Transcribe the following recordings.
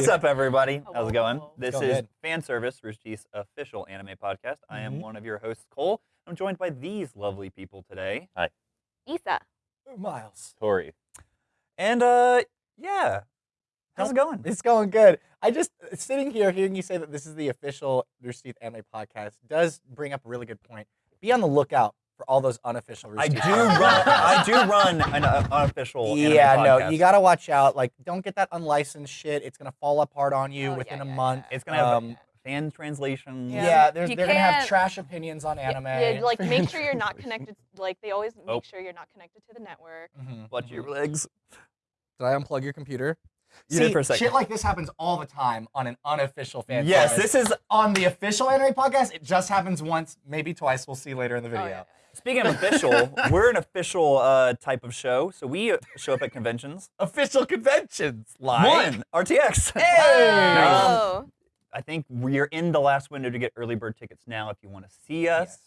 What's up, everybody? Hello, How's it going? This Going is good. Fan Service, Rooster Teeth's official anime podcast. I am Mhm. one of your hosts, Cole. I'm joined by these lovely people today. Hi. Isa. Miles. Tori. And, uh, yeah. How's it going? It's going good. I just sitting here hearing you say that this is the official Rooster Teeth anime podcast does bring up a really good point. Be on the lookout for all those unofficial Rooster I do run. I do run an uh, unofficial. Yeah, no, podcast. you gotta watch out. Like, don't get that unlicensed shit. It's gonna fall apart on you Oh, within yeah, a yeah, month. yeah. It's gonna have Um, fan translations. Yeah, Yeah. there's, You they're gonna have can't- trash opinions on Yeah, anime. Yeah, like make sure you're not connected. Like they always make Oh. sure you're not connected to the network. Mhm, Watch mhm. your legs. Did I unplug your computer? You See, did for a second. shit like this happens all the time on an unofficial fan. Yes, service. this is. on the official anime podcast. It just happens once, maybe twice. We'll see later in the Oh, video. yeah, yeah, Speaking of official, we're an official uh, type of show, so we uh, show up at conventions. Official conventions, like One, RTX. Hey! Um. I think we're in the last window to get early bird tickets now if you want to see us.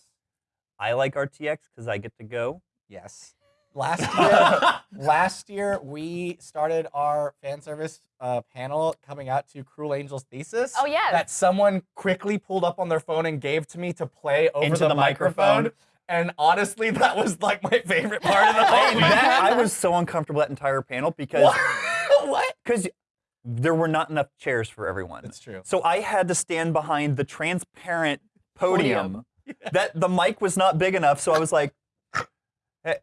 I like RTX because I get to go. Yes. Last year, last year we started our fan service uh, panel coming out to Cruel Angel's thesis. Oh, yeah. That someone quickly pulled up on their phone and gave to me to play over Into the, the microphone. microphone. And honestly, that was like my favorite part of the I, whole that, I was so uncomfortable that entire panel because what? what? because there were not enough chairs for everyone. It's true. So I had to stand behind the transparent podium. That the mic was not big enough, so I was like, "Hey,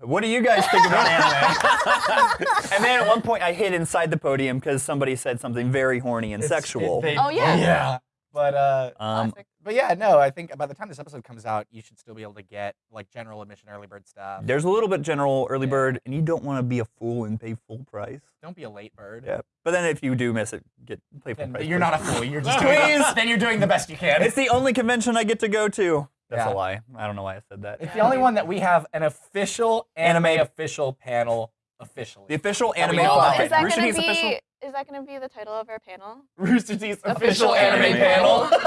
"What do you guys think about anime?" and then at one point, I hid inside the podium because somebody said something very horny and It's- sexual. it- they- Oh, yeah. Yeah. But uh, um, Classic. But yeah, no, I think by the time this episode comes out, you should still be able to get like general admission early bird stuff. there's a little bit general early Yeah. bird, and you don't want to be a fool and pay full price. Don't be a late bird. Yeah, but then if you do miss it, get pay full Then price. you're please. not a fool. You're just doing Please. then you're doing the best you can. It's the only convention I get to go to. That's Yeah. a lie. I don't know why I said that. It's the only one that we have an official anime official panel officially. The official anime know about. is that gonna Teeth's be? Official. Is that gonna be the title of our panel? Rooster Teeth's Official official, anime, anime panel.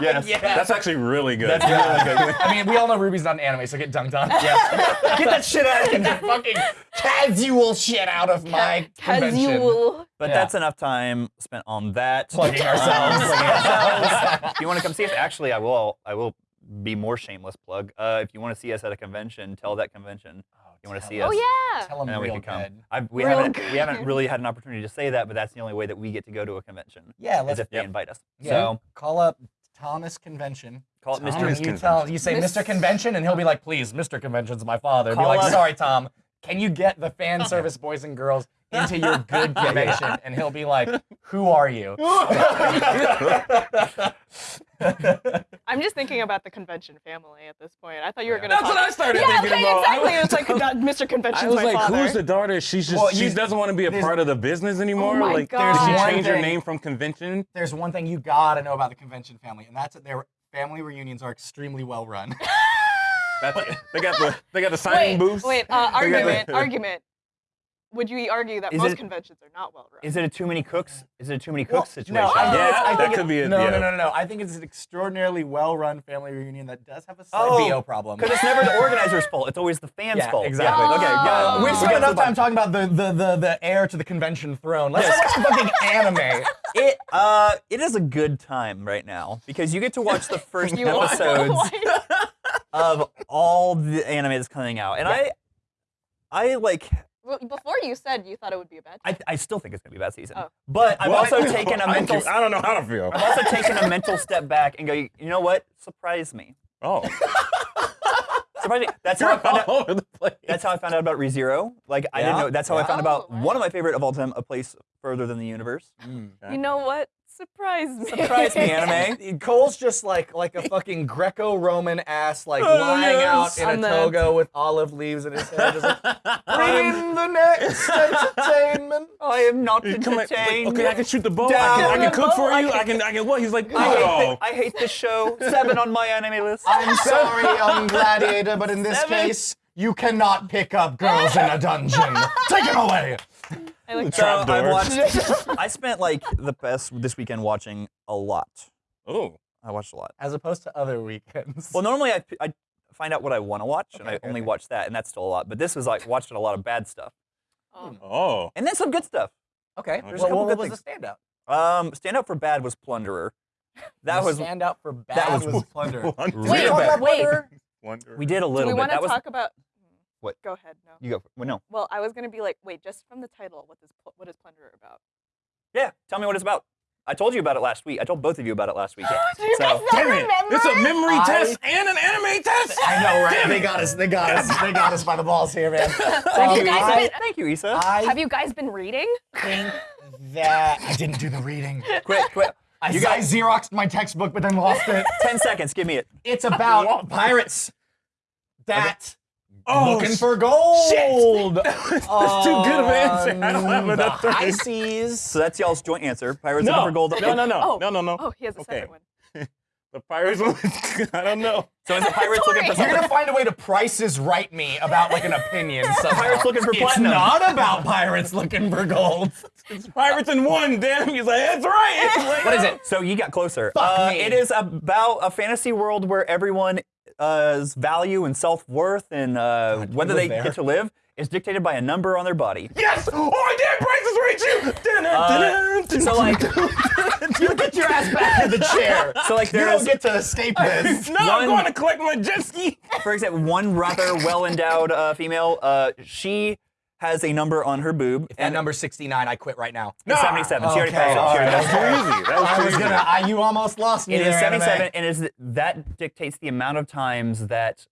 Yes, yeah. that's actually really good. That's really good. I mean, we all know Ruby's not an anime, so get dunked on. Yeah. Get that shit out of Get that fucking casual shit out of my convention. Casual. But Yeah. that's enough time spent on that. Plugging Um, ourselves. plugging ourselves. if you want to come see us, actually, I will. I will be more shameless plug. Uh, if you want to see us at a convention, tell that convention. You wanna see us? Oh yeah. Tell them and then we can come. good. I, we Real haven't we haven't really had an opportunity to say that, but that's the only way that we get to go to a convention. Yeah, let's if they Yep. invite us. yeah, So call up Thomas Convention. call it Mr. And you Convention. tell you say Miss- Mr. Convention, and he'll be like, "Please, Mr. Convention's my father." And be like, "Sorry, Tom, can you get the fan service boys and girls into your good convention?" And he'll be like, "Who are you?" I'm just thinking about the convention family at this point. I thought you were Yeah. gonna. That's talk- what I started yeah, thinking okay, about. exactly. It's like God, Mr. Convention. I was my like, father. who's the daughter? She's just Well, she doesn't want to be a part of the business anymore. my like, God. did she There's change her name from convention? There's one thing you gotta know about the convention family, and that's that their family reunions are extremely well run. That's, they got the they got the signing wait, booths. wait. Uh, argument. the- argument. Would you argue that Is most it- conventions are not well run? Is it a too many cooks? Is it a too many Well, cooks situation? No, I Yeah, it's, I that could it- be it, No, yeah. no, no, no, no. I think it's an extraordinarily well-run family reunion that does have a slight Oh, BO problem. Because it's never the organizer's fault. It's always the fans' Yeah, fault. exactly. Yeah, Okay, got it. Oh. We've We spent enough time talking about the, the, the, the heir to the convention throne. Let's watch some fucking anime. It uh, it is a good time right now because you get to watch the first You episodes of all the anime that's coming out, and I, I like, Well, Before you said you thought it would be a bad. I, I still think it's gonna be a bad season, Oh. but I've What? also taken a I mental, do- I don't know how to feel. I've also taken a mental step back and go, you know what? Surprise me, Oh, surprise me. That's how I found all out. over the place. That's how I found out about ReZero. Like I didn't know. That's how I Yeah. found oh. about Oh, wow. one of my favorite of all time, A Place Further Than the Universe. Mm, you know what? Surprise me. Surprise me, anime. Cole's just like like a fucking Greco-Roman ass, like Oh, lying yes. out in On a the- toga with olive leaves in his hair, just like, bring the next entertainment. I am not You come at- entertained. okay, I can shoot the bow. I can, I can cook for bow, I you. I can- can, I can what? He's like, I hate, oh. thi- I hate this show. Seven on my anime list. I'm sorry, young gladiator, but in this Seven. case, you cannot pick up girls in a dungeon. Take it away. I like So Trap I've door. watched. I spent like the best this weekend watching a lot. Oh, I watched a lot. As opposed to other weekends. Well, normally I, I find out what I want to watch, and I okay, only okay. watch that, and that's still a lot. But this was like watching a lot of bad stuff, Oh. oh. and then some good stuff. okay. Okay. There's a Well, couple what good was the standout? Um, stand up for bad was Plunderer. That You was stand up for bad. that was was plunder. Wonder. Wait, wait. Plunderer? We did a Do little we bit. want to That was talk about? What? Go ahead. No. you go. Well, no. Well, I was gonna be like, wait, just from the title, what is what is Plunderer about? Yeah, tell me what it's about. I told you about it last week. I told both of you about it last week. Do you So- guys not Damn it! remember? It's a memory I- test and an anime test. I know, right? Damn They it. got us. They got us. They got us by the balls here, man. Thank, Um, you guys I been, Thank you, Issa. I have you guys been reading? think that I didn't do the reading. quit, quit. I, You guys- xeroxed my textbook, but then lost it. Ten seconds. Give me it. It's about pirates that Oh, looking for gold. That's too good of an answer. I don't have on the enough. high seas. So that's y'all's joint answer. Pirates No, looking for gold. no, no, no, Oh. no, no, no. Oh, he has a Okay. separate one. The pirates. I don't know. So is it pirates looking for Tori. You're gonna find a way to prices right me about like an opinion. somehow. Pirates looking for platinum. it's not about pirates looking for gold. It's pirates in one. Damn. He's like, that's right. It's like, What is it? So you got closer. Fuck Uh, me. It is about a fantasy world where everyone's value and self worth and uh, God, whether they there? get to live is dictated by a number on their body. Yes! Oh, I did! Is right, you! Uh, so like, You get your ass back in the chair. so like You don't get to escape this. no, I'm going to collect my jet ski. for example, one rather well endowed uh, female. Uh, she has a number on her boob. If that number's 69, I quit right now. It's 77. She already Okay, passed it. She all already right. passed it. That was too easy. That was I too was gonna. I, you almost lost me It is there, anime. 77, and is that dictates the amount of times that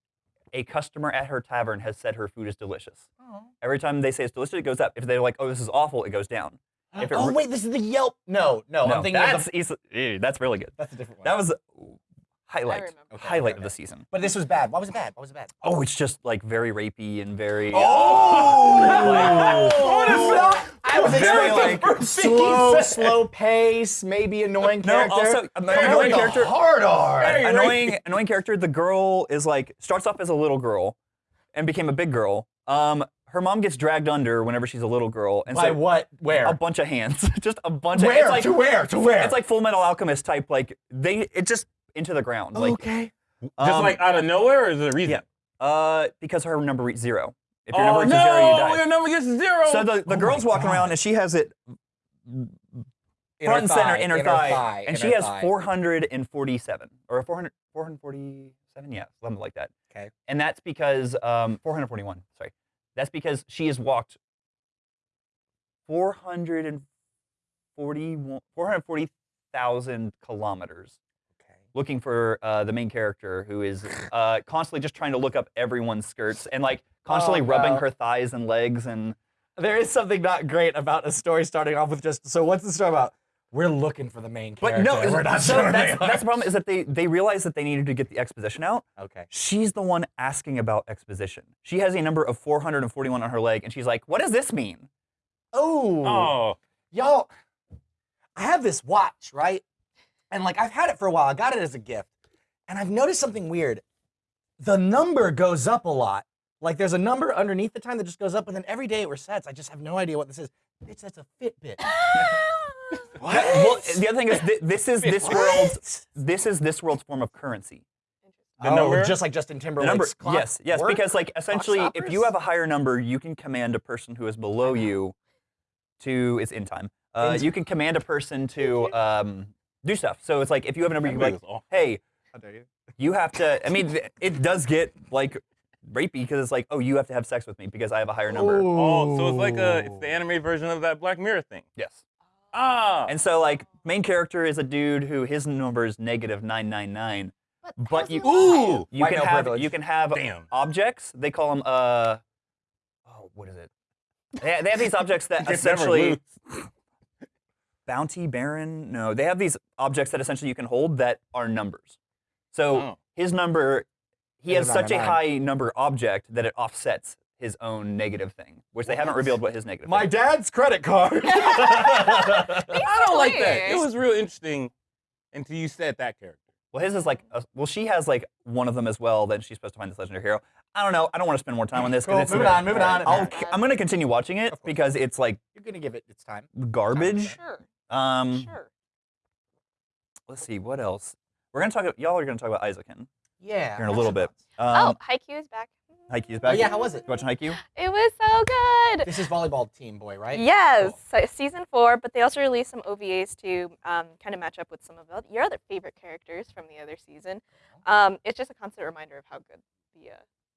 a customer at her tavern has said her food is delicious. Oh. Every time they say it's delicious, it goes up. If they're like, "Oh, this is awful," it goes down. If it Oh re- wait, this is the Yelp. No, no, no, I'm thinking that's of the. easy- that's really good. That's a different one. That was highlight. Okay, highlight okay, of the season. But this was bad. Why was it bad? Why was it bad? Oh, it's just like very rapey and very. Oh! What is that? I was Very, like, slow, slow pace, maybe annoying No, character. also, From annoying character- Hard R. Very annoying annoying character. The girl is like starts off as a little girl, and became a big girl. Um, her mom gets dragged under whenever she's a little girl, and By so what? Where? a bunch of hands, just a bunch of. where? It's like, to where? To where? It's like Full Metal Alchemist type. Like they, it just into the ground. Like okay. Just um, like out of nowhere, or is there a reason? yeah. uh, because her number reads zero. If your oh, number reaches no, zero, you die. your number gets zero. So the, the Oh girl's my walking around and she has it Inner front and center in her inner thigh, thigh, and inner she has thigh. 447 or 400 447 yeah something like that Okay. and that's because um 441 sorry that's because she has walked 440 440,000 kilometers Okay. Looking for uh, the main character who is uh, constantly just trying to look up everyone's skirts and like constantly Oh, rubbing wow. her thighs and legs and There is something not great about a story starting off with just. So what's the story about? We're looking for the main character. but no we're not so sure that's, that's the problem is that they they realized that they needed to get the exposition out Okay. she's the one asking about exposition she has a number of 441 on her leg and she's like what does this mean Oh. oh, Y'all, I have this watch, right? And like I've had it for a while. I got it as a gift. And I've noticed something weird. The number goes up a lot. Like there's a number underneath the time that just goes up, and then every day it resets. I just have no idea what this is. Bitch, that's a Fitbit. That- well the other thing is thi- this is this What? world's this is this world's form of currency The oh, number? just like Justin the Timberlake's number clock yes yes work? because like essentially if you have a higher number you can command a person who is below you to it's in time uh, In you can command a person to um, do stuff so it's like if you have a number you can be like That's hey How dare you? you have to i mean it does get like rapey because it's like oh you have to have sex with me because i have a higher number Oh, so it's like a it's the anime version of that Black Mirror thing. yes Ah, and so like main character is a dude who his number is negative 999 but you- ooh, alive? you White can have privilege. you can have Damn. objects they call them uh oh what is it they, they have these objects that essentially loose. Bounty baron no they have these objects that essentially you can hold that are numbers so Oh. his number he has such a 999. high number object that it offsets his own negative thing which they haven't revealed what his negative My thing dad's credit card. I don't like that. It was real interesting until you said that character. well his is like a, well she has like one of them as well that she's supposed to find this legendary hero i don't know i don't want to spend more time on this Cool, it's moving on, moving on. I'll, i'm going to continue watching it because it's like You're gonna give it its time. garbage Sure, um sure. let's see what else we're going to talk about y'all are going to talk about Eizouken Yeah. here in a little bit thoughts? um, oh, Haikyuu is back. Haikyuu's back. Oh, yeah, how was it? You watching Haikyuu? It was so good. This is volleyball team boy, right? Yes, Cool. so season four, but they also released some OVAs to um, kind of match up with some of your other favorite characters from the other season. Um, it's just a constant reminder of how good the uh,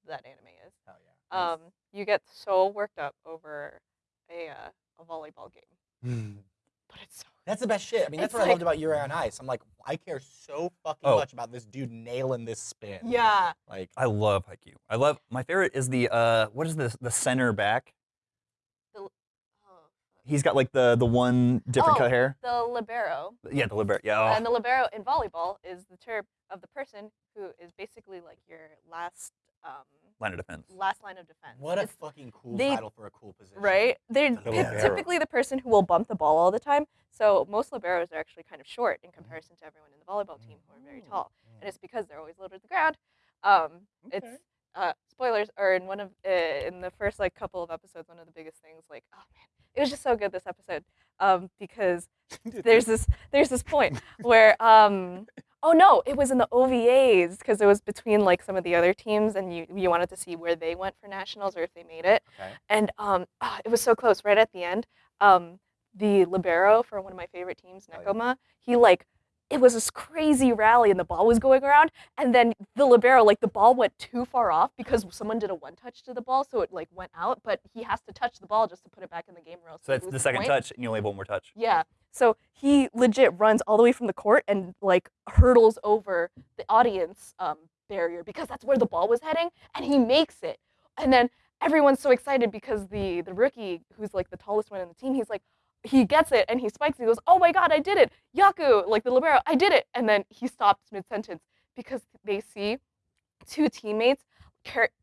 that anime is. Hell yeah. Um, you get so worked up over a uh, a volleyball game, Mm. But it's so That's the best shit. I mean, that's It's what I like- loved about Yuri on Ice. I'm like, I care so fucking Oh. much about this dude nailing this spin. yeah. Like, I love Haikyuu. I love my favorite is the uh what is this the center back? Oh, He's got like the the one different Oh. cut hair. the libero, Yeah, the libero. Yeah. oh. and the libero in volleyball is the term of the person who is basically like your last um, line of defense. last line of defense. what a It's- fucking cool they- title for a cool position. right? They're The it's typically the person who will bump the ball all the time. So most liberos are actually kind of short in comparison to everyone in the volleyball team who are very Mm. tall, and it's because they're always low to the ground. Um, It's uh, spoilers, or in one of uh, in the first like couple of episodes, one of the biggest things, like oh man, it was just so good this episode, um, because there's this there's this point where um oh no it was in the OVAs because it was between like some of the other teams and you you wanted to see where they went for nationals or if they made it Okay. and um ah, it was so close right at the end um the libero for one of my favorite teams Oh. Nekoma he like it was this crazy rally and the ball was going around and then the libero like the ball went too far off because someone did a one touch to the ball so it like went out but he has to touch the ball just to put it back in the game or else So that's the second point. touch, and you only have one more touch. Yeah. So he legit runs all the way from the court and like hurdles over the audience um, barrier because that's where the ball was heading, and he makes it. And then everyone's so excited because the the rookie, who's like the tallest one in the team, he's like, he gets it and he spikes. And he goes, "Oh my god, I did it, Yaku!" Like the libero, I did it. And then he stops mid sentence because they see two teammates.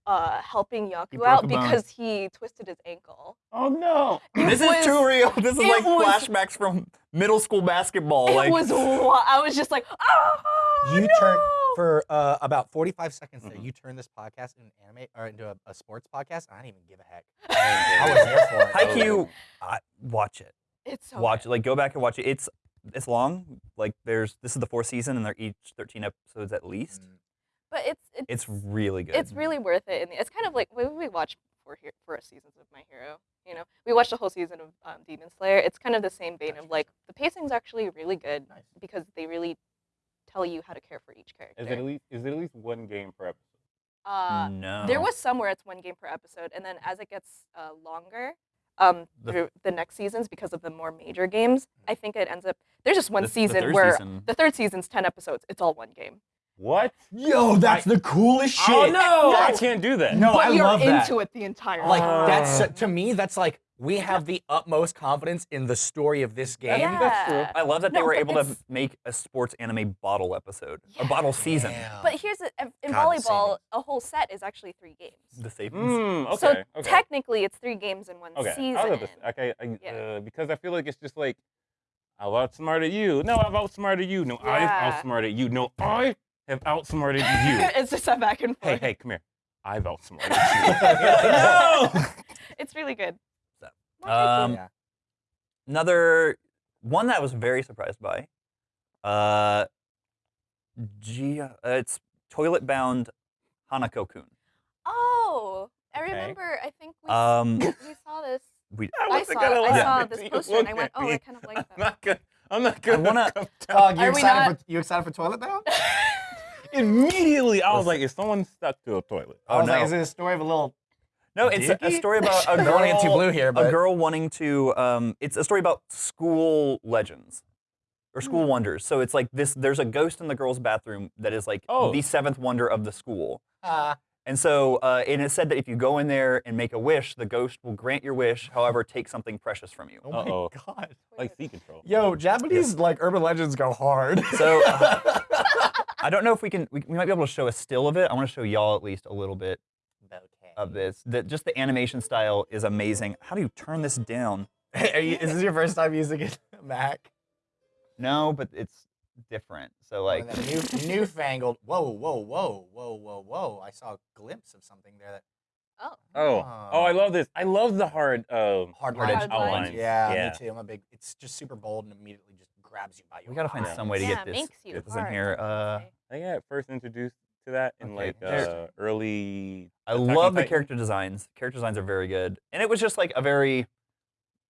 Uh, helping Yaku out because he twisted his ankle. Oh no. It this was- is too real. This is like was- flashbacks from middle school basketball. It like was. I was just like, oh You no! turn for uh, about 45 seconds there. Mm-hmm. Mhm. You turn this podcast into an anime or into a, a sports podcast. I didn't even give a heck. I was there for it. Haikyuu, I, watch it. It's so watch good. it. Like go back and watch it. It's it's long. Like there's this is the fourth season, and they're each 13 episodes at least. Mm. but it's it's It's really good. it's really worth it. And it's kind of like we we watched four here four seasons of My Hero. You know, we watched a whole season of um, Demon Slayer. It's kind of the same vein of like the pacing's actually really good Nice. because they really tell you how to care for each character. Is it at least is it at least one game per episode? uh, no. There was somewhere it's one game per episode, and then as it gets uh, longer, um, The- through the next seasons because of the more major games, I think it ends up. There's just one The- the season third where season- the third season's ten episodes. It's all one game. What? Yo, that's the coolest shit. Oh no! I can't do that. No, but I you're love that. into it the entire time. Like time. that's Uh. to me, that's like we have the utmost confidence in the story of this game. Yeah. That's true. I love that they were able to make a sports anime bottle episode, a bottle season. Damn. But here's it in God, volleyball, a whole set is actually three games. The savings. Mm, okay. so okay. technically, it's three games in one okay. season. I'll this, okay. I, Yeah. uh, because I feel like it's just like I've outsmarted you. No, I've outsmarted you. No, Yeah. I've outsmarted you. No, I have outsmarted you. it's just a back and forth. hey, hey, come here. I've outsmarted you. no. It's really good. So, um, Yeah. Another one that I was very surprised by. Uh, G, uh, it's toilet bound Hanako Kun. oh, I Okay. remember. I think we, Um, we saw this. we, I wasn't saw, gonna I laugh saw this you. poster and I went, oh, me. I kind of like that. I'm not gonna. I'm not gonna. wanna- come Oh, down. you Are we excited not- for you excited for Toilet Bound? Immediately, I was like, is someone stuck to a toilet? I Oh, was like, no. is it a story of a little? no, it's a, a Dicky? story about a girl. want to get too blue here, a girl wanting to. Um, it's a story about school legends or school Hmm. wonders. So it's like this. There's a ghost in the girls' bathroom that is like Oh. the seventh wonder of the school. uh, And so, uh, and it said that if you go in there and make a wish, the ghost will grant your wish. However, take something precious from you. oh my Uh-oh. god. Like sea control. Yo, Japanese like urban legends go hard. So I don't know if we can. We, we might be able to show a still of it. I want to show y'all at least a little bit of this. That just the animation style is amazing. How do you turn this down? Are you, is this your first time using it, Mac? No, but it's different. So like, Like new, newfangled. Whoa, whoa, whoa, whoa, whoa, whoa! I saw a glimpse of something there that Oh. Oh, oh, I love this. I love the hard, um, hard Hard lines. edge outlines. Yeah, Yeah. me too. I'm a big. It's just super bold and immediately just grabs you by your. we gotta find eye. some way to yeah, get this, makes you get this in hard, here. I Uh. I got first introduced to that in Okay, like uh, early. I Attack love the Titan? character designs. Character designs are very good, and it was just like a very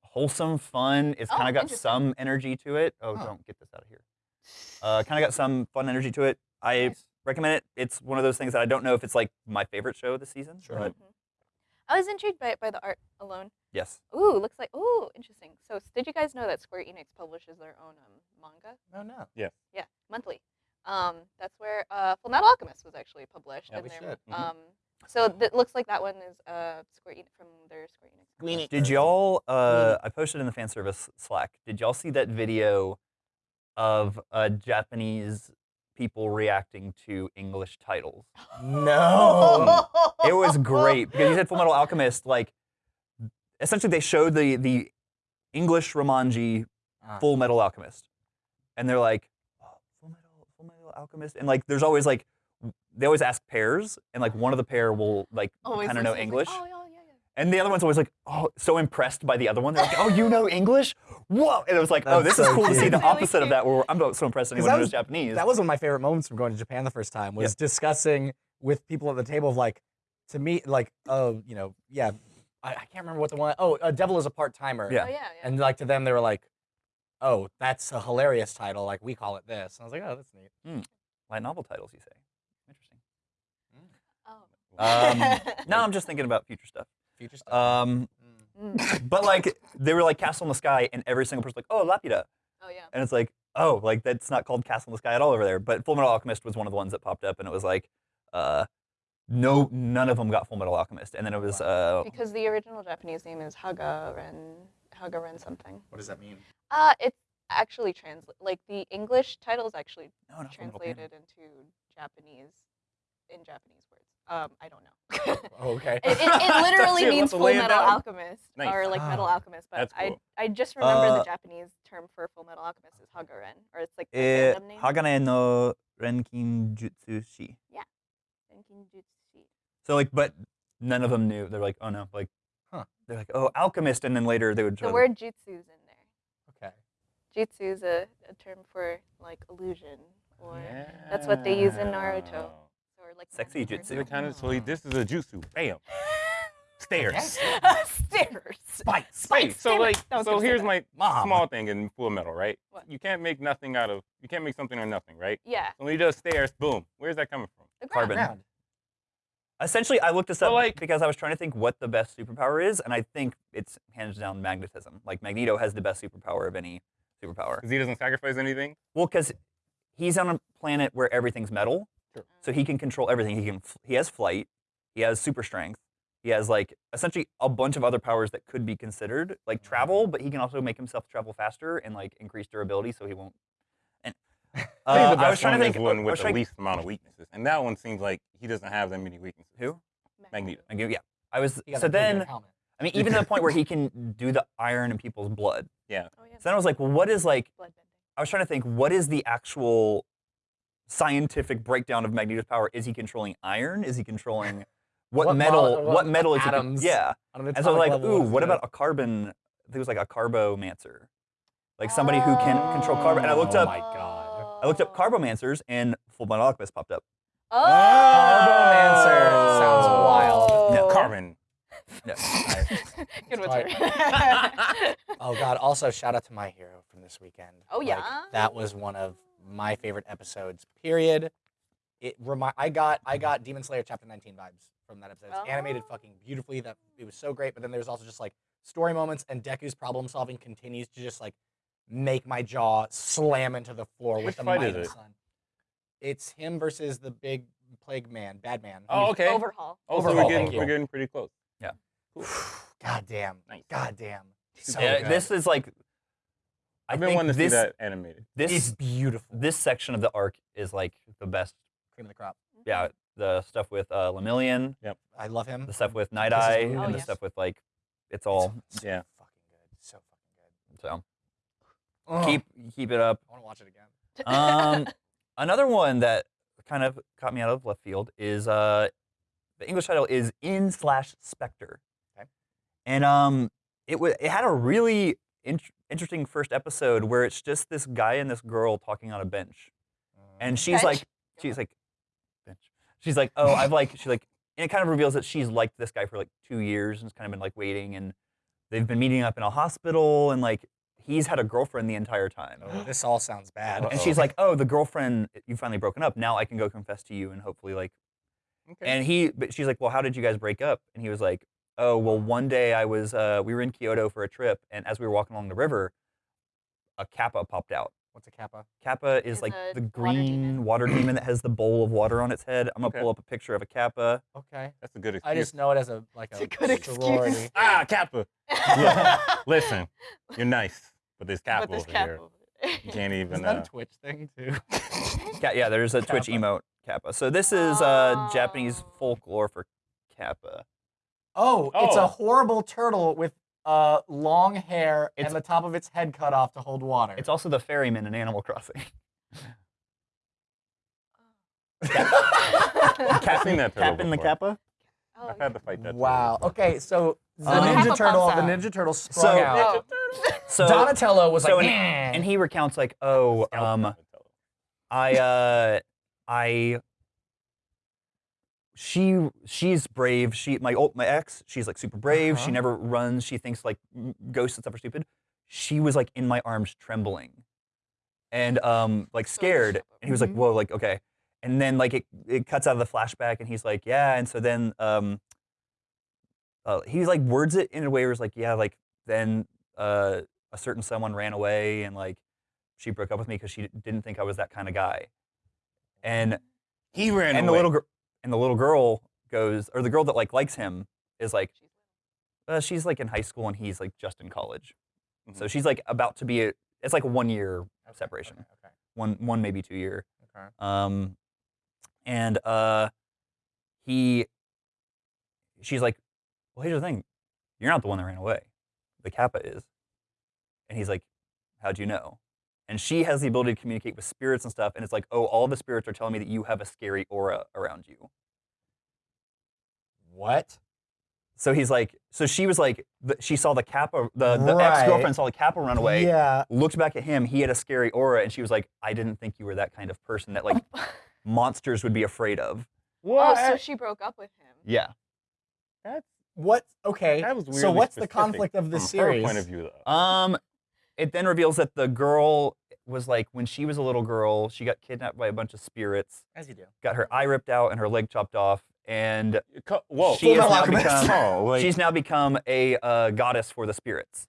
wholesome, fun. It's Oh, kind of got some energy to it. Oh, Huh. don't get this out of here. Uh, kind of got some fun energy to it. I Nice. recommend it. It's one of those things that I don't know if it's like my favorite show this season. Sure. But I was intrigued by it by the art alone. Yes, Ooh, looks like ooh, interesting. So, did you guys know that Square Enix publishes their own um, manga? No, no. Yeah, Yeah, monthly. Um, that's where uh, Full Metal Alchemist was actually published. Yeah, we their- should. Mhm. Um, so it looks like that one is uh, Square Enix from their Square Enix. Did y'all? Uh, I posted in the fan service Slack. Did y'all see that video of uh, Japanese people reacting to English titles? No. it was great because you said Full Metal Alchemist. Like, essentially, they showed the the English Romanji Ah. Full Metal Alchemist, and they're like, oh, Full Metal, Full Metal Alchemist, and like, there's always like, they always ask pairs, and like one of the pair will like Always kind of know looks like, English. Oh, yeah, yeah, yeah. And the other one's always like, oh, so impressed by the other one. They're like, oh, you know English? Whoa! And it was like, oh, That's this is so cool to see the really opposite of that, where I'm not so impressed 'Cause anyone that who knows was- Japanese. That was one of my favorite moments from going to Japan the first time was discussing with people at the table of like, to me, like, oh, you know, yeah, I, I can't remember what the one, oh, a devil is a part timer. Yeah. Oh, yeah, yeah. And like to them, they were like, oh, that's a hilarious title. Like we call it this. And I was like, oh, that's neat. Light novel titles, you say? Interesting. oh. Um, no, I'm just thinking about future stuff. Future stuff. Um, Mm. Mm. but like, they were like Castle in the Sky, and every single person's like, oh, Laputa. Oh, yeah. And it's like, oh, like that's not called Castle in the Sky at all over there. But Full Metal Alchemist was one of the ones that popped up, and it was like, uh, no, none of them got Full Metal Alchemist. And then it was, uh, Because the original Japanese name is Hagaren, Hagaren something. what does that mean? Uh, it's actually translate like the English title is actually no, not Full Metal Panic. translated into Japanese in Japanese words. Um, I don't know. Oh, okay. It, it, it literally Shit, means Full Metal down. Alchemist Nice. or like Metal Ah, Alchemist, but that's I. I just remember Uh, the Japanese term for Full Metal Alchemist is Hagaren, or it's like the Eh, fandom name. Hagane no Renkin Jutsu Shi. Renkinjutsu. So like, but none of them knew. They're like, oh no, like, Huh. they're like, oh, alchemist, and then later they would. try The to- word jutsu's in there. Okay. Jutsu is a, a term for like illusion, or That's what they use in Naruto. Or like Sexy magic or jutsu. So kind of so he- this is a jutsu. Bam. Stairs. Stairs. Spikes. Hey, so like, so here's my Mom. small thing in Full Metal, right? What? You can't make nothing out of. You can't make something or nothing, right? Yeah. So when he does stairs, boom. Where's that coming from? The ground. Carbon. Ground. Essentially, I looked this But, up like- because I was trying to think what the best superpower is, and I think it's hands down magnetism. Like Magneto has the best superpower of any superpower. Because he doesn't sacrifice anything. Well, because he's on a planet where everything's metal, Sure. so he can control everything. He can. He has flight. He has super strength. He has like essentially a bunch of other powers that could be considered like travel, mm-hmm. but he can also make himself travel faster and like increase durability, so he won't. And I uh, I was trying to one think. is one with the least amount of weaknesses, and that one seems like he doesn't have that many weaknesses. Who? Magneto. I give- Yeah, I was. So that pretty good then. I mean, even to the point where he can do the iron in people's blood. Yeah. Oh yeah. So then I was like, well, what is like? Blood bending. I was trying to think, what is the actual scientific breakdown of Magneto's power? Is he controlling iron? Is he controlling what, What metal? mol- what, what metal is he? con- Yeah. And so I was like, ooh, what about a carbon? I think it was like a carbomancer, like somebody who can control carbon. And I looked Oh up, my God. I looked up carbomancers, and Full Metal Alchemist popped up. Oh. Carbomancer sounds wild. No. Carbon. No. Good one, Oh God! Also, shout out to my hero from this weekend. Oh, Like, yeah? that was one of my favorite episodes. Period. It remi- I got I got Demon Slayer chapter 19 vibes from that episode. It's oh. animated Oh. fucking beautifully. That it was so great. But then there was also just like story moments, and Deku's problem solving continues to just like make my jaw slam into the floor Which with the fight might is of it? sun. It's him versus the big plague man, bad man. Oh, okay. Overhaul. Oh, so Overhaul, we're getting, you. we're getting pretty close. Yeah. God damn. Nice. God damn. So Yeah, good. this is like. I I've been think wanting to this, see that animated. This it's beautiful. this section of the arc is like the best. cream of the crop. Yeah, the stuff with uh, Lemillion, I love him. the stuff with Night Kisses Eye, Moon. and Oh, the yes. stuff with like, it's all It's Yeah. fucking good. So fucking good. so. Ugh. Keep keep it up. I want to watch it again. Um, another one that kind of caught me out of left field is uh, the English title is In slash Spectre, Okay. and um, it was it had a really int- interesting first episode where it's just this guy and this girl talking on a bench, and she's Bench? like she's like bench, she's like, oh, I've like, she's like, and it kind of reveals that she's liked this guy for like two years and has kind of been like waiting, and they've been meeting up in a hospital, and like he's had a girlfriend the entire time. Oh, this all sounds bad. And she's like, oh, the girlfriend, you finally broken up. Now I can go confess to you and hopefully like. Okay. And he, but she's like, well, how did you guys break up? And he was like, oh, well, one day I was, uh, we were in Kyoto for a trip, and as we were walking along the river, a kappa popped out. What's a kappa? Kappa is Is like a the water green demon. water demon that has the bowl of water on its head. I'm gonna Okay. pull up a picture of a kappa. Okay. That's a good excuse. I just know it as a like a, It's a good excuse. ah, Kappa. Listen, you're nice, but there's Kappa But this over cap here. over. You can't Is even. that Uh, a Twitch thing too? Ka- yeah, there's a Twitch emote kappa. So this is uh, Japanese Oh. folklore for kappa. Oh, it's a Oh. horrible turtle with uh, long hair It's- and the top of its head cut off to hold water. It's also the ferryman in Animal Crossing. I've seen that turtle Captain the. Kappa. Oh, I've had to fight that. wow. before. Okay, so the Um, Ninja Turtle, the. Ninja Turtle sprung So- out. Oh. So Donatello was so like, and, and he recounts like, oh, um, I, uh, I, she, she's brave. She, my old, my ex, she's like super brave. She Uh-huh. never runs. She thinks like ghosts and stuff are stupid. She was like in my arms, trembling, and um, like scared. And he was like, Mhm. whoa, like okay. And then like it, it cuts out of the flashback, and he's like, yeah. And so then um, uh, he like words it in a way where it's like, yeah, like then uh, a certain someone ran away, and like she broke up with me because she didn't think I was that kind of guy. And He ran and the little girl and the little girl goes, or the girl that like likes him is like, uh, she's like in high school and he's like just in college. So Mhm. she's like about to be. A, it's like a one year Okay, separation, Okay. one one maybe two year. okay. Um, and uh, he, she's like, well, here's the thing, you're not the one that ran away, the Kappa is, and he's like, how'd you know? And she has the ability to communicate with spirits and stuff, and it's like, oh, all the spirits are telling me that you have a scary aura around you. What? So he's like, so she was like, the, she saw the Kappa, the, the Right. ex girlfriend saw the Kappa run away. Yeah. Looked back at him, he had a scary aura, and she was like, I didn't think you were that kind of person that like monsters would be afraid of. What? Oh, so she broke up with him. Yeah. That's What? Okay. that was so what's the conflict of this from her series? point of view, though. Um, it then reveals that the girl was like, when she was a little girl, she got kidnapped by a bunch of spirits, As you do. got her eye ripped out and her leg chopped off, and Co- Whoa. she has now become oh, like, she's now become a uh, goddess for the spirits,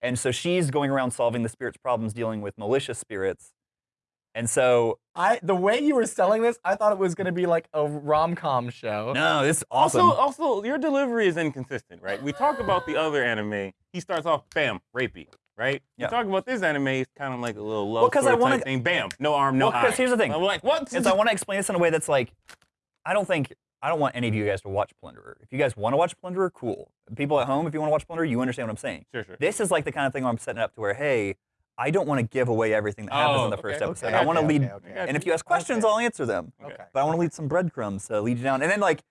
and so she's going around solving the spirits' problems, dealing with malicious spirits, and so I the way you were selling this, I thought it was gonna be like a rom com show. no, it's awesome. Also, also, your delivery is inconsistent, right? We talk about the other anime. He starts off, bam, rapey, right? Yeah. We talk about this anime, it's kind of like a little love Well, 'cause I wanna- type thing. Bam, no arm, no Well, eye. 'cause here's the thing. I'm like, what? is I want to explain this in a way that's like, I don't think I don't want any of you guys to watch Plunderer. If you guys want to watch Plunderer, cool. People at home, if you want to watch Plunderer, you understand what I'm saying. Sure, sure. This is like the kind of thing where I'm setting up to where, hey, I don't want to give away everything that happens Oh, in the first okay, episode. okay, I want to okay, lead, okay, okay. And if you ask questions, Okay. I'll answer them. Okay. Okay. But I want to lead some breadcrumbs to lead you down. And then like,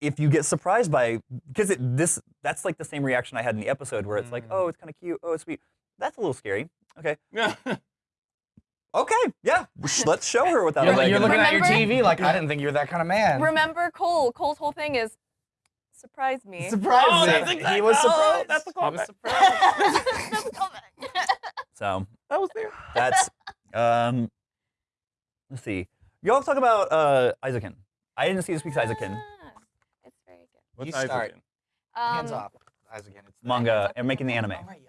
if you get surprised by, because it this that's like the same reaction I had in the episode where it's like, Mm. oh, it's kind of cute, oh, it's sweet. That's a little scary. Okay, Yeah. okay, yeah. Let's show her without You're, a you're in it. looking at your TV like I didn't think you were that kind of man. Remember Cole? Cole's whole thing is surprise me. Surprising. Oh, that's he exact- was oh, surprised. that's a He was callback. surprised. That's a callback. So that was there. that's um. Let's see. Y'all talk about uh Eizouken. I didn't see this week's Eizouken Ah, It's very good. What's You Isaac start. in? Um, Hands off. Eyes again. It's the- manga and making the anime. Oh, right,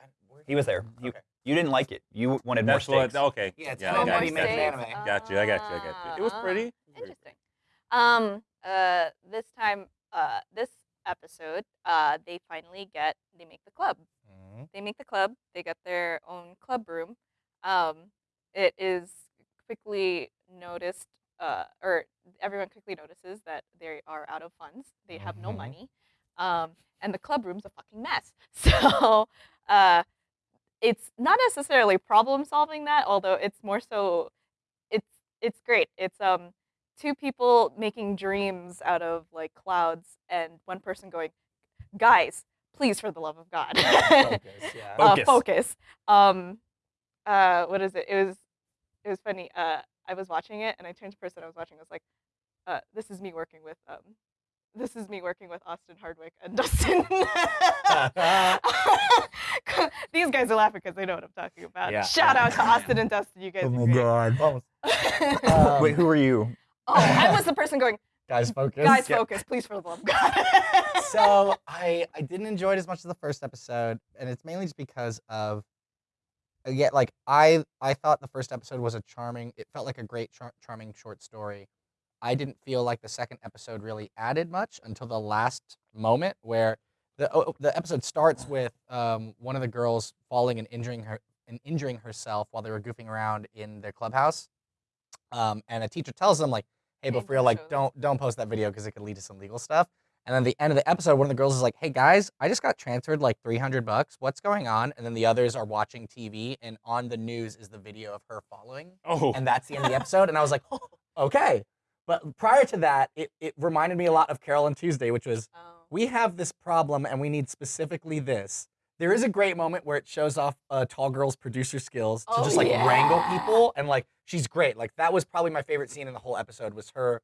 He was there. You, Okay. you didn't like it. You wanted more That's what. stakes. Okay. Yeah, it's yeah, more I got money you, making got you. anime. Got you. I got you. I got you. It was Ah, pretty. Interesting. Um, uh, this time, uh, this episode, uh, they finally get, they make the club. Mhm. They make the club. They get their own club room. Um, it is quickly noticed, uh, or everyone quickly notices that they are out of funds. They have no Mhm. money, um, and the club room's a fucking mess. So, uh, it's not necessarily problem solving that, although it's more so, it's it's great. It's um two people making dreams out of like clouds, and one person going, "Guys, please, for the love of God." Focus, yeah. uh, Focus. focus. Um, uh, what is it? It was, it was funny. Uh, I was watching it, and I turned to the person I was watching. I was like, uh, this is me working with um, this is me working with Austin Hardwick and Dustin. These guys are laughing because they know what I'm talking about. Yeah. Shout out to Austin and Dustin. You guys Oh are my great. god. Oh, Um, Wait, who are you? Oh, I was the person going, guys, focus. guys, Yeah. focus, please, for the love of God. so I I didn't enjoy it as much as the first episode, and it's mainly just because of yeah, like I I thought the first episode was a charming. It felt like a great char- charming short story. I didn't feel like the second episode really added much until the last moment where the oh, the episode starts with um, one of the girls falling and injuring her and injuring herself while they were goofing around in their clubhouse. Um, and a teacher tells them like, "Hey, but Hey, for real, like, don't don't post that video because it could lead to some legal stuff." And then the end of the episode, one of the girls is like, "Hey guys, I just got transferred like 300 bucks. What's going on?" And then the others are watching TV, and on the news is the video of her following. Oh, and that's the end of the episode. And I was like, "Okay." But prior to that, it, it reminded me a lot of Carol and Tuesday, which was Oh. we have this problem and we need specifically this. There is a great moment where it shows off a tall girl's producer skills to Oh, just like yeah. wrangle people and like she's great. Like that was probably my favorite scene in the whole episode was her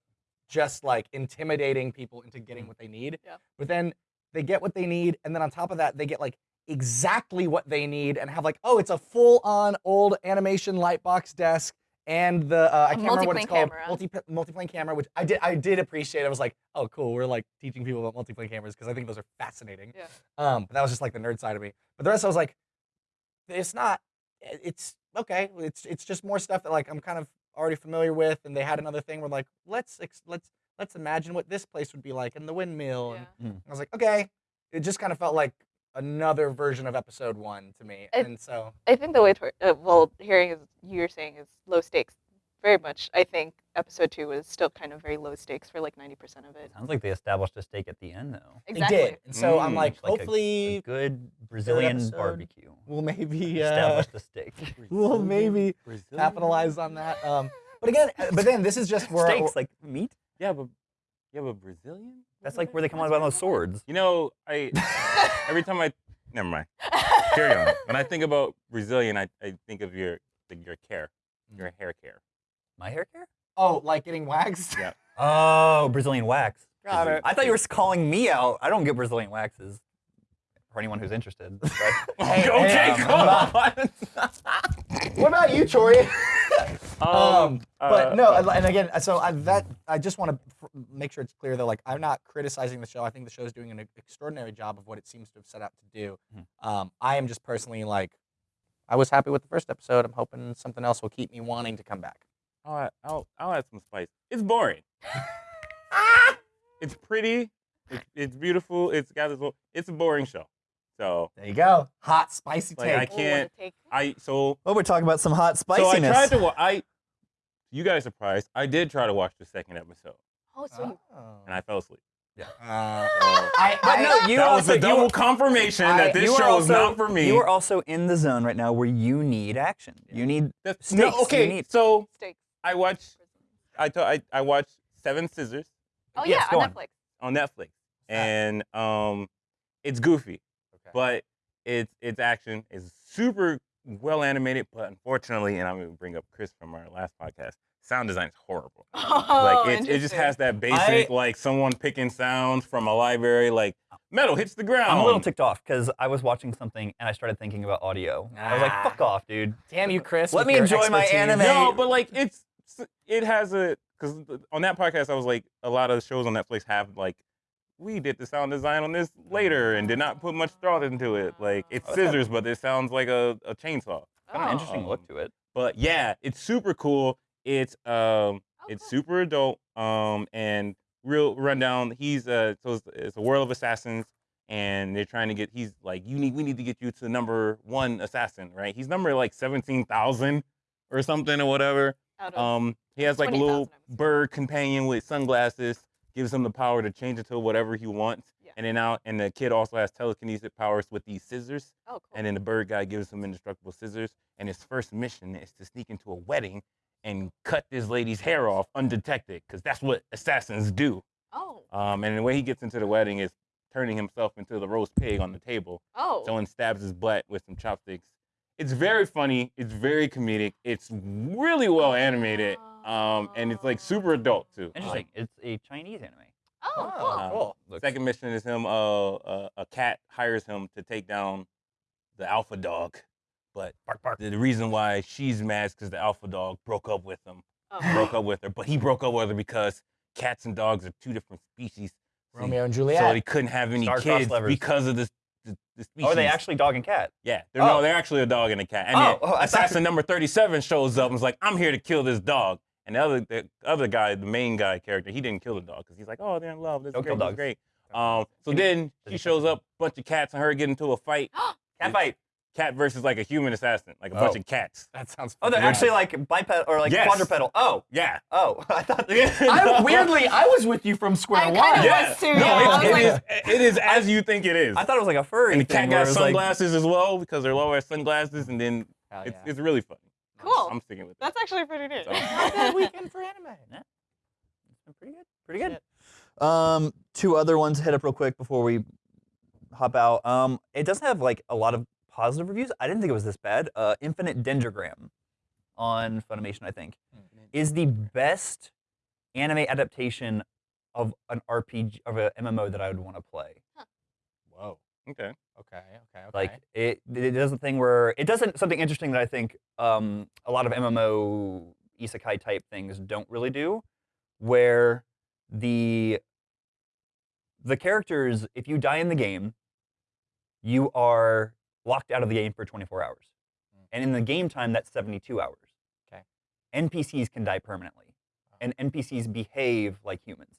just like intimidating people into getting what they need. Yeah. But then they get what they need and then on top of that they get like exactly what they need and have like oh it's a full on old animation lightbox desk and the uh, I can't remember what it's called camera. multi multiplane camera which I did I did appreciate I was like oh cool we're like teaching people about multiplane cameras because I think those are fascinating Yeah. um but that was just like the nerd side of me but the rest I was like it's not it's okay it's it's just more stuff that like I'm kind of already familiar with and they had another thing where like let's ex- let's let's imagine what this place would be like in the windmill and Yeah. I was like okay it just kind of felt like another version of episode one to me It- and so I think the way to, uh, well, hearing is you're saying is low stakes. Very much. I think episode two was still kind of very low stakes for like 90% of it. Sounds like they established a stake at the end though. Exactly. they did and so I'm Mm. like Like a- hopefully A good Brazilian episode. barbecue. we'll maybe uh, Established a stake. we'll maybe Brazilian? capitalize on that um but again but then this is just where Steaks like meat. Yeah, but yeah, but Brazilian. That's like where they come out with those swords. You know, I every time I never mind. Carry on. When I think about Brazilian, I, I think of your like your care, your hair care. My hair care? oh like getting waxed Yeah. Oh, Brazilian wax. got it I thought you were calling me out. I don't get Brazilian waxes. For anyone who's interested. But Hey, okay, hey, come um, on. what about you Tori Um, but uh, no, and- and again, so I, that I just want to make sure it's clear though. Like, I'm not criticizing the show. I think the show is doing an extraordinary job of what it seems to have set out to do. Mhm. Um, I am just personally like, I was happy with the first episode. I'm hoping something else will keep me wanting to come back. I'll, add- I'll, I'll add some spice. It's boring. it's pretty. It's, it's beautiful. It's got this little. It's a boring show. So There you go, hot spicy Like, I take. Oh, can't- what a. I so well, we're talking about some hot spiciness. so I tried to. wa- I you guys surprised. I did try to watch the second episode Oh, so you, and I fell asleep. Uh, So I, but I- no, you that also was a double you, confirmation I- that this you are show is also, not for me. You are also in the zone right now where you need action. You need That's- stakes. no, You okay. need- So steaks. I watched. I thought I, I watched Seven Scissors Oh, Yes, yeah, on on. Netflix. on Netflix, and um, it's goofy, Okay. but it's it's action. It's super well animated, but unfortunately, and I'm gonna bring up Chris from our last podcast. Sound design is horrible. Oh, like it, it just has that basic like someone picking sounds from a library, like metal hits the ground. I'm a little ticked off because I was watching something and I started thinking about audio. I was like, Ah. fuck off, dude. damn you, Chris. Let me your enjoy my anime. No, but like it's it has a because on that podcast I was like a lot of shows on Netflix have like we did the sound design on this later and did not put much thought into it. Like it's Oh, scissors, but it sounds like a, a chainsaw. Got an Oh. interesting look Um, to it. But yeah, it's super cool. It's um Oh, it's super adult um and real rundown. He's uh so it's, it's a world of assassins and they're trying to get he's like you need we need to get you to number one assassin right. He's number like seventeen thousand or something or whatever. Um, he has like a little I would say. bird companion with sunglasses, gives him the power to change into whatever he wants. Yeah. And then now, and the kid also has telekinesis powers with these scissors. oh, cool. And then the bird guy gives him indestructible scissors. And his first mission is to sneak into a wedding and cut this lady's hair off undetected, because that's what assassins do. oh, Um, and the way he gets into the wedding is turning himself into the roast pig on the table. oh. Someone stabs his butt with some chopsticks. It's very funny. It's very comedic. It's really well animated. Um, and it's like super adult too. Interesting. It's a Chinese anime. Oh, Oh, cool. Um, cool. Looks- Second mission is him. Uh, uh, a cat hires him to take down the alpha dog, but Bark, bark. the, the reason why she's mad is because the alpha dog broke up with him. Oh. Broke up with her, but he broke up with her because cats and dogs are two different species. So he- Romeo and Juliet. So Juliet. he couldn't have any Star-crossed kids because of this. The, the species. Oh, are they actually dog and cat? Yeah, they're, Oh. no, they're actually a dog and a cat. And Oh, then oh, I thought- assassin number thirty-seven shows up and is like, "I'm here to kill this dog." And the other, the other guy, the main guy character, he didn't kill the dog because he's like, "Oh, they're in love. That's Don't great. kill dogs. great." Um, so then she shows up, bunch of cats and her get into a fight. Cat fight. Cat versus like a human assassin, like a bunch Oh. of cats. that sounds. Oh, they're fucking actually like biped or like Yes. quadrupedal. Oh, Yeah. oh. I thought. I weirdly, I was with you from square I one. kinda Yeah. was too, No, yeah. I it- was it like- is- It is as you think it is. I thought it was like a furry And the cat where got it was like- sunglasses as well because they're low ass sunglasses, and then Hell it's, yeah. it's really funny. Cool. I'm sticking with it. That's actually pretty neat. So- Not bad weekend for anime. pretty good. Pretty good. Um, two other ones to hit up real quick before we hop out. Um, it doesn't have like a lot of positive reviews. I didn't think it was this bad. Uh, Infinite Dendrogram on Funimation, I think, is the best anime adaptation of an RPG of an MMO that I would want to play. Whoa. Okay. Okay. Okay. Okay. Like it, it does a thing where it doesn't something interesting that I think um, a lot of MMO isekai type things don't really do, where the the characters, if you die in the game, you are locked out of the game for 24 hours, Mm. and in the game time that's 72 hours. Okay. NPCs can die permanently, and NPCs behave like humans.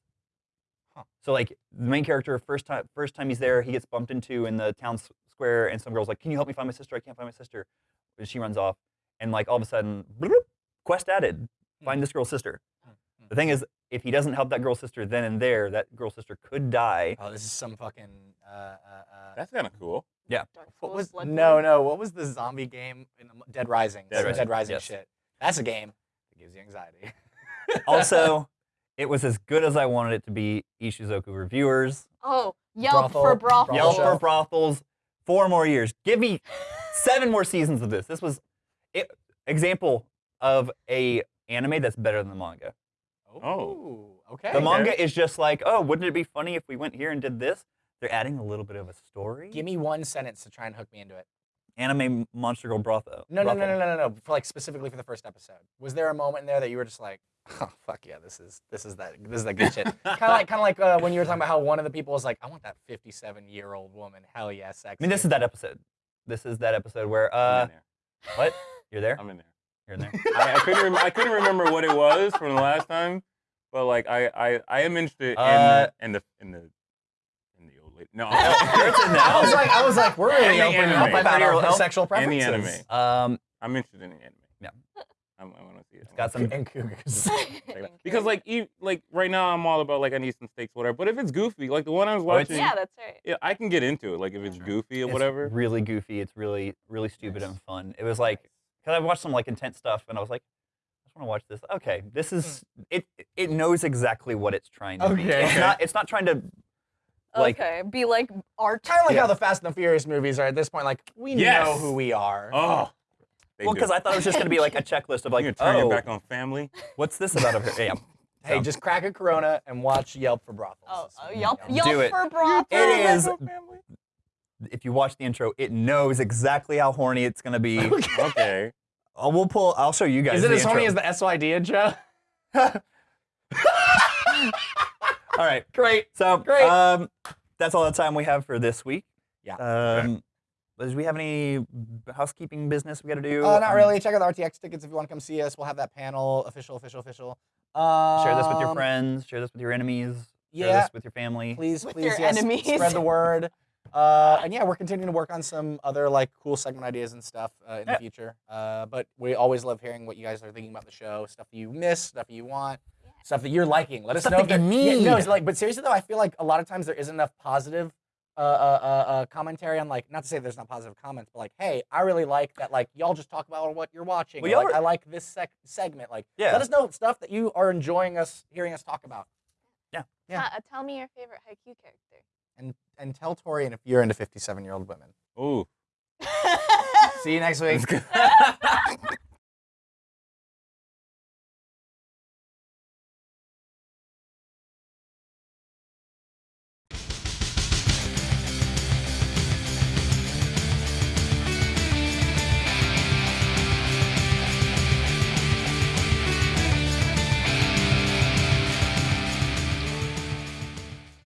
Huh. So like the main character, first time first time he's there, he gets bumped into in the town square, and some girl's like, "Can you help me find my sister? I can't find my sister." And she runs off, and like all of a sudden, bloop, quest added, find this girl's sister. Hmm. The thing is, if he doesn't help that girl's sister then and there, that girl's sister could die. Oh, this is some fucking. Uh, uh, uh, That's kind of cool. Dark what was Bloodborne. no no? What was the zombie game in the, Dead Rising? Dead Some Rising, Dead Rising yes. shit. That's a game that gives you anxiety. also, it was as good as I wanted it to be. Ishuzoku reviewers, Oh, Yelp for brothels. Yelp for brothels, four more years. Give me seven more seasons of this. This was it, example of a anime that's better than the manga. Oh. oh. okay. The manga is just like, oh, wouldn't it be funny if we went here and did this? They're adding a little bit of a story. Give me one sentence to try and hook me into it. anime monster girl brothel. No, no, no, no, no, no, no. For like specifically for the first episode, was there a moment in there that you were just like, "Oh fuck yeah, this is this is that this is that good shit." kind of like kind of like uh, when you were talking about how one of the people was like, "I want that 57 year old woman." Hell yeah, sex. I mean, this is that episode. This is that episode where I'm uh, in there. what? You're there. I'm in there. You're in there. I, I couldn't. Rem- I couldn't remember what it was from the last time, but like I, I, I am interested Uh, in, in the in the in the old lady. No, You're I was like, I was like, we're really Any opening anime. up about our Any sexual any preferences. anime. Um, I'm interested in the anime. Yeah. I'm, I want to see it. it's got some. And cougars. Because like e- like right now I'm all about like I need some steaks whatever. But if it's goofy, like the one I was Oh, watching, yeah, that's right. yeah, I can get into it. Like if it's Sure. goofy or it's whatever. really goofy. It's really, really stupid Nice. and fun. It was like, because I watched some like intense stuff, and I was like, I just want to watch this. Okay, this is it. It knows exactly what it's trying to be. Okay. It's not. It's not trying to. Like- okay, be like art. kind of like Yeah. how the Fast and the Furious movies are at this point. Like we Yes. know who we are. Oh, they Well, because I thought it was just going to be like a checklist of like, you turn oh, back on family. what's this about over here? Yeah. Hey, just crack a Corona and watch Yelp for brothels. Oh, That's oh, what Yelp, know. Yelp Do it. for brothels. It is- If you watch the intro, it knows exactly how horny it's going to be. Okay. Uh, we'll pull. I'll show you guys. Is it the as horny as the SYD intro? All right, great. So Great. Um, that's all the time we have for this week. Yeah. Um, do we have any housekeeping business we got to do? Uh, not Um, really. Check out the RTX tickets if you want to come see us. We'll have that panel, official, official, official. Um, Share this with your friends. Share this with your enemies. Share Yeah, this with your family. please, With please, your yes, enemies. spread the word. Uh, and yeah, we're continuing to work on some other like cool segment ideas and stuff uh, in Yeah. the future. Uh, but we always love hearing what you guys are thinking about the show, stuff you miss, stuff you want, stuff that you're liking. Let us Stuff know. that if there- you Yeah, no, it's like, but seriously though, I feel like a lot of times there isn't enough positive uh, uh, uh, uh, commentary on like, not to say there's not positive comments, but like, hey, I really like that. Like, y'all just talk about what you're watching. Well, or, y'all like, are- I like this sec- segment. Like, Yeah. let us know stuff that you are enjoying us hearing us talk about. Yeah. Uh, tell me your favorite Haikyuu character. And and tell Torian if you're into 57 year old women. Ooh. See you next week. That's good.